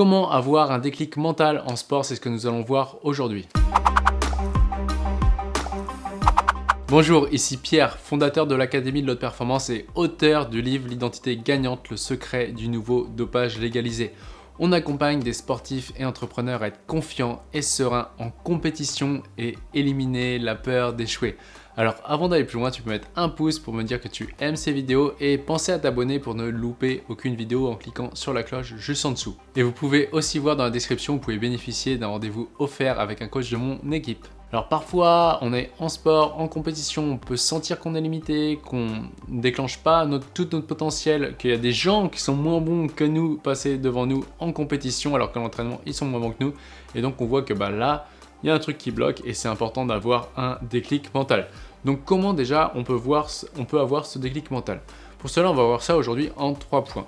Comment avoir un déclic mental en sport C'est ce que nous allons voir aujourd'hui. Bonjour, ici Pierre, fondateur de l'Académie de l'Haute Performance et auteur du livre L'identité gagnante, le secret du nouveau dopage légalisé. On accompagne des sportifs et entrepreneurs à être confiants et sereins en compétition et éliminer la peur d'échouer. Alors avant d'aller plus loin, tu peux mettre un pouce pour me dire que tu aimes ces vidéos et penser à t'abonner pour ne louper aucune vidéo en cliquant sur la cloche juste en dessous. Et vous pouvez aussi voir dans la description, vous pouvez bénéficier d'un rendez-vous offert avec un coach de mon équipe. Alors parfois, on est en sport, en compétition, on peut sentir qu'on est limité, qu'on ne déclenche pas tout notre potentiel, qu'il y a des gens qui sont moins bons que nous passer devant nous en compétition alors qu'à l'entraînement, ils sont moins bons que nous. Et donc on voit que bah, là, il y a un truc qui bloque et c'est important d'avoir un déclic mental. Donc comment déjà on peut, avoir ce déclic mental? Pour cela, on va voir ça aujourd'hui en trois points.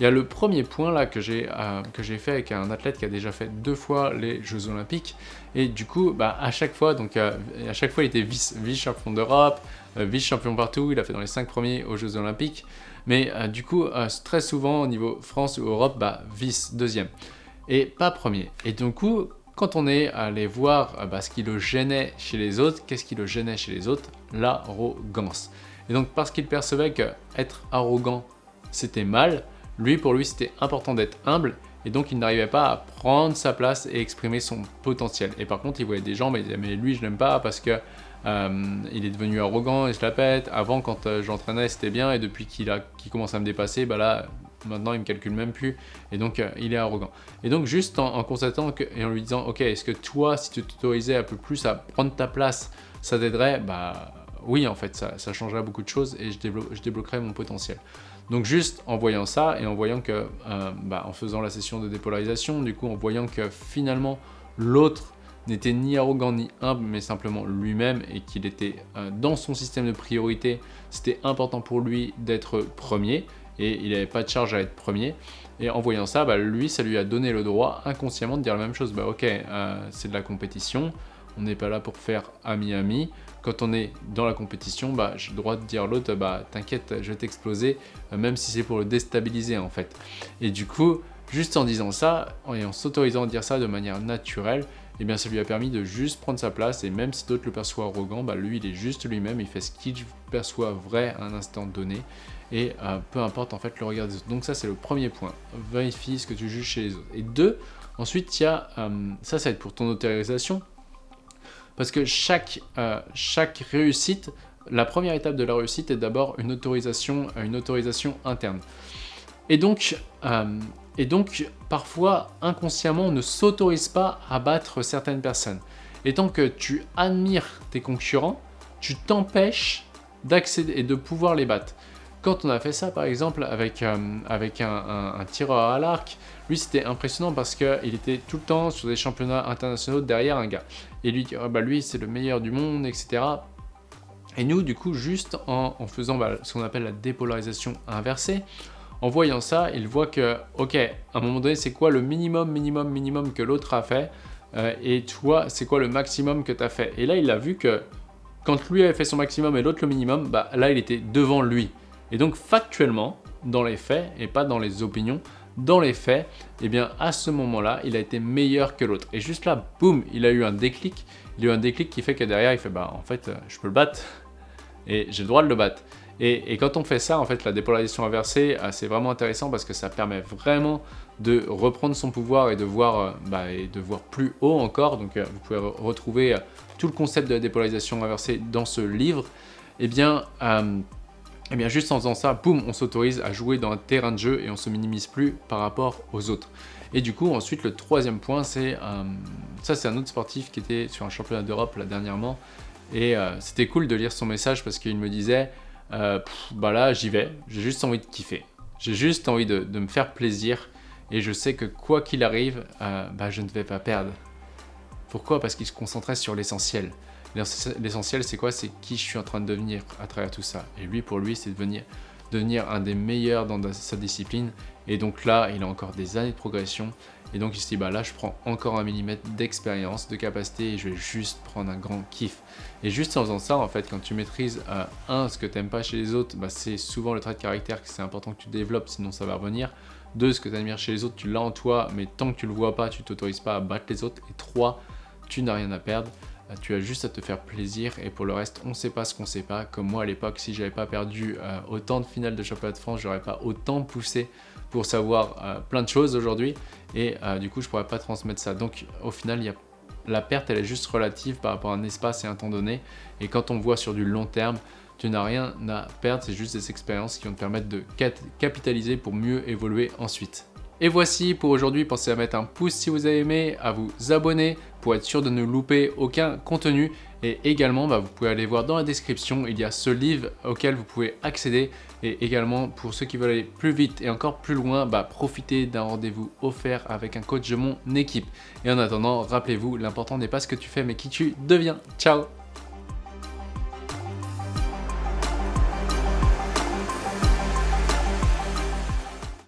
Il y a le premier point là que j'ai euh, fait avec un athlète qui a déjà fait deux fois les Jeux Olympiques. Et du coup bah, à chaque fois donc euh, à chaque fois il était vice, vice champion d'Europe, euh, vice champion partout, il a fait dans les cinq premiers aux Jeux Olympiques. Mais du coup très souvent au niveau France ou Europe bah, vice deuxième et pas premier. Et du coup quand on est allé voir bah, ce qui le gênait chez les autres, qu'est-ce qui le gênait chez les autres L'arrogance. Et donc parce qu'il percevait que être arrogant c'était mal, lui, pour lui, c'était important d'être humble et donc il n'arrivait pas à prendre sa place et exprimer son potentiel. Et par contre, il voyait des gens, mais lui, je l'aime pas parce que euh, il est devenu arrogant et je la pète. Avant, quand euh, j'entraînais, c'était bien et depuis qu'il commence à me dépasser, bah là, maintenant, il me calcule même plus et donc euh, il est arrogant. Et donc, juste en, constatant et en lui disant, ok, est-ce que toi, si tu t'autorisais un peu plus à prendre ta place, ça t'aiderait? Bah oui, en fait, ça, changerait beaucoup de choses et je, je débloquerais mon potentiel. Donc juste en voyant ça et en voyant que, euh, bah, en faisant la session de dépolarisation, du coup en voyant que finalement l'autre n'était ni arrogant ni humble, mais simplement lui-même et qu'il était euh, dans son système de priorité, c'était important pour lui d'être premier et il n'avait pas de charge à être premier. Et en voyant ça, bah, lui, ça lui a donné le droit inconsciemment de dire la même chose. Bah, ok, euh, c'est de la compétition, on n'est pas là pour faire ami-ami, quand on est dans la compétition, bah, j'ai le droit de dire à l'autre, bah, t'inquiète, je vais t'exploser, euh, même si c'est pour le déstabiliser en fait. Et du coup, juste en disant ça, et en s'autorisant à dire ça de manière naturelle, eh bien ça lui a permis de juste prendre sa place et même si d'autres le perçoivent arrogant, bah, lui il est juste lui-même, il fait ce qu'il perçoit vrai à un instant donné et euh, peu importe en fait le regard des autres. Donc ça c'est le premier point, vérifie ce que tu juges chez les autres. Et deux, ensuite il y a, euh, ça ça va être pour ton autorisation, parce que chaque, euh, chaque réussite, la première étape de la réussite est d'abord une autorisation, une autorisation interne. Et donc, et donc, parfois, inconsciemment, on ne s'autorise pas à battre certaines personnes. Et tant que tu admires tes concurrents, tu t'empêches d'accéder et de pouvoir les battre. Quand on a fait ça, par exemple, avec, euh, un, tireur à l'arc, lui, c'était impressionnant parce qu'il était tout le temps sur des championnats internationaux derrière un gars. Et lui, bah, c'est le meilleur du monde, etc. Et nous, du coup, juste en, faisant bah, ce qu'on appelle la dépolarisation inversée, en voyant ça, il voit que, ok, à un moment donné, c'est quoi le minimum, minimum, minimum que l'autre a fait euh, et toi, c'est quoi le maximum que tu as fait? Et là, il a vu que quand lui avait fait son maximum et l'autre le minimum, bah, là, il était devant lui. Et donc factuellement, dans les faits et pas dans les opinions, dans les faits, eh bien à ce moment-là, il a été meilleur que l'autre. Et juste là, boum, il a eu un déclic. Il a eu un déclic qui fait que derrière, il fait bah en fait, je peux le battre et j'ai le droit de le battre. Et, quand on fait ça, en fait, la dépolarisation inversée, euh, c'est vraiment intéressant parce que ça permet vraiment de reprendre son pouvoir et de voir, euh, bah, et de voir plus haut encore. Donc, euh, vous pouvez retrouver tout le concept de la dépolarisation inversée dans ce livre. Eh bien, et eh bien juste en faisant ça, boum, on s'autorise à jouer dans un terrain de jeu et on se minimise plus par rapport aux autres. Et du coup, ensuite, le troisième point, c'est... Ça, c'est un autre sportif qui était sur un championnat d'Europe dernièrement. Et c'était cool de lire son message parce qu'il me disait euh, bah là, j'y vais, j'ai juste envie de kiffer. J'ai juste envie de, me faire plaisir. Et je sais que quoi qu'il arrive, bah, je ne vais pas perdre. Pourquoi? Parce qu'il se concentrait sur l'essentiel. L'essentiel, c'est quoi? C'est qui je suis en train de devenir à travers tout ça. Et lui, pour lui, c'est devenir, devenir un des meilleurs dans sa discipline. Et donc là, il a encore des années de progression. Et donc il se dit, bah là, je prends encore un millimètre d'expérience, de capacité, et je vais juste prendre un grand kiff. Et juste en faisant ça, en fait, quand tu maîtrises, euh, un, ce que tu n'aimes pas chez les autres, bah, c'est souvent le trait de caractère que c'est important que tu développes, sinon ça va revenir. 2. Ce que tu admires chez les autres, tu l'as en toi, mais tant que tu le vois pas, tu t'autorises pas à battre les autres. Et 3. Tu n'as rien à perdre. Euh, tu as juste à te faire plaisir et pour le reste, on ne sait pas ce qu'on sait pas. Comme moi à l'époque, si j'avais pas perdu euh, autant de finales de championnat de France, j'aurais pas autant poussé pour savoir euh, plein de choses aujourd'hui et du coup, je pourrais pas transmettre ça. Donc au final, la perte, elle est juste relative par rapport à un espace et un temps donné. Et quand on voit sur du long terme, tu n'as rien à perdre, c'est juste des expériences qui vont te permettre de capitaliser pour mieux évoluer ensuite. Et voici pour aujourd'hui, pensez à mettre un pouce si vous avez aimé, à vous abonner pour être sûr de ne louper aucun contenu. Et également, bah, vous pouvez aller voir dans la description, il y a ce livre auquel vous pouvez accéder. Et également, pour ceux qui veulent aller plus vite et encore plus loin, bah, profitez d'un rendez-vous offert avec un coach de mon équipe. Et en attendant, rappelez-vous, l'important n'est pas ce que tu fais, mais qui tu deviens. Ciao